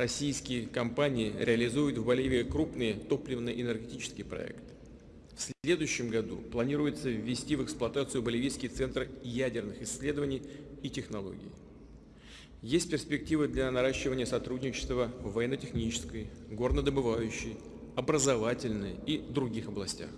российские компании реализуют в Боливии крупные топливно-энергетические проекты. В следующем году планируется ввести в эксплуатацию Боливийский центр ядерных исследований и технологий. Есть перспективы для наращивания сотрудничества в военно-технической, горнодобывающей, образовательной и других областях.